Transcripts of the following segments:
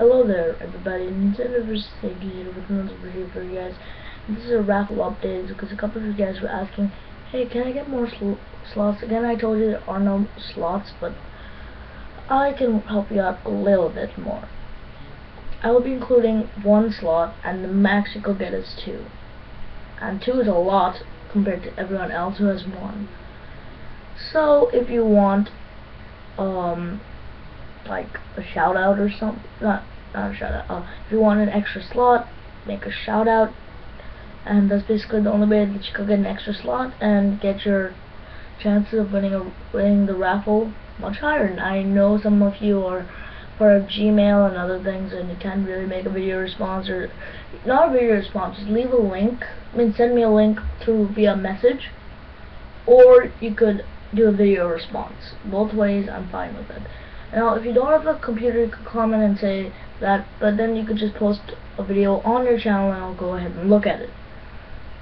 Hello there, everybody. Nintendo vs. Sega here with another video for you guys. This is a raffle update because a couple of you guys were asking, hey, can I get more sl slots? Again, I told you there are no slots, but I can help you out a little bit more. I will be including one slot, and the max you could get is two. And two is a lot compared to everyone else who has one. So, if you want, um, like a shout out or something. Not not a shout out. Uh, if you want an extra slot, make a shout out, and that's basically the only way that you could get an extra slot and get your chances of winning a winning the raffle much higher. And I know some of you are for Gmail and other things, and you can't really make a video response or not a video response. Just leave a link. I mean, send me a link through via message, or you could do a video response. Both ways, I'm fine with it. Now, if you don't have a computer, you could comment and say that, but then you could just post a video on your channel and I'll go ahead and look at it.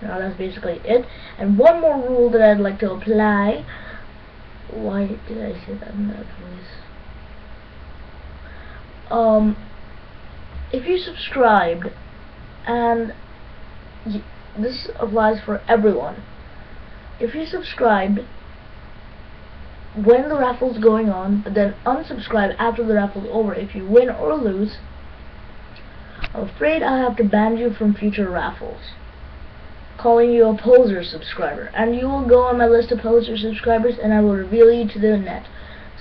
Now, that's basically it. And one more rule that I'd like to apply. Why did I say that in that voice? Um, if you subscribed, and this applies for everyone, if you subscribed when the raffle's going on, but then unsubscribe after the raffle's over if you win or lose, I'm afraid I'll have to ban you from future raffles. Calling you a poser subscriber. And you will go on my list of poser subscribers and I will reveal you to the net.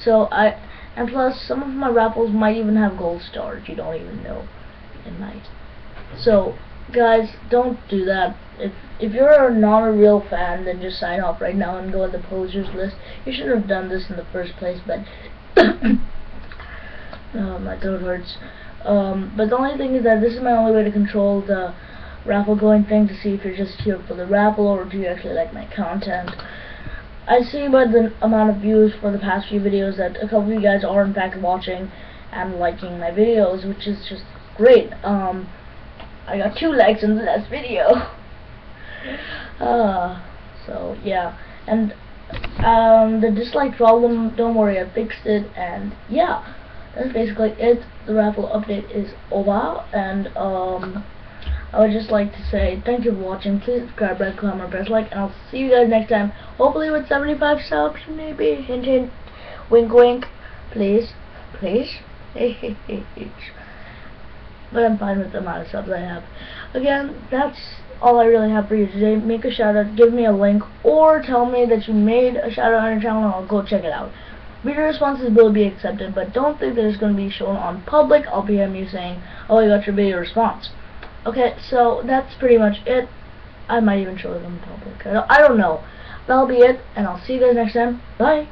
So I and plus some of my raffles might even have gold stars. You don't even know. It might. So guys, don't do that. If if you're not a real fan, then just sign off right now and go on the posers list. You shouldn't have done this in the first place, but oh, my throat hurts. Um, but the only thing is that this is my only way to control the raffle going thing to see if you're just here for the raffle or do you actually like my content. I see by the amount of views for the past few videos that a couple of you guys are in fact watching and liking my videos, which is just great. Um, I got two likes in the last video. uh, so yeah, and um, the dislike problem, don't worry, I fixed it, and yeah, that's basically it. The raffle update is over, and um, I would just like to say thank you for watching. Please subscribe, red comment, press like, and I'll see you guys next time. Hopefully with 75 subs, maybe. Hint, hint. Wink, wink. Please, please. but I'm fine with the amount of subs I have. Again, that's all I really have for you today. Make a shout out, give me a link, or tell me that you made a shout out on your channel and I'll go check it out. Video responses will be accepted, but don't think that it's going to be shown on public. I'll PM you saying, oh, I got your video response. Okay, so that's pretty much it. I might even show it on public. I don't know. That'll be it, and I'll see you guys next time. Bye.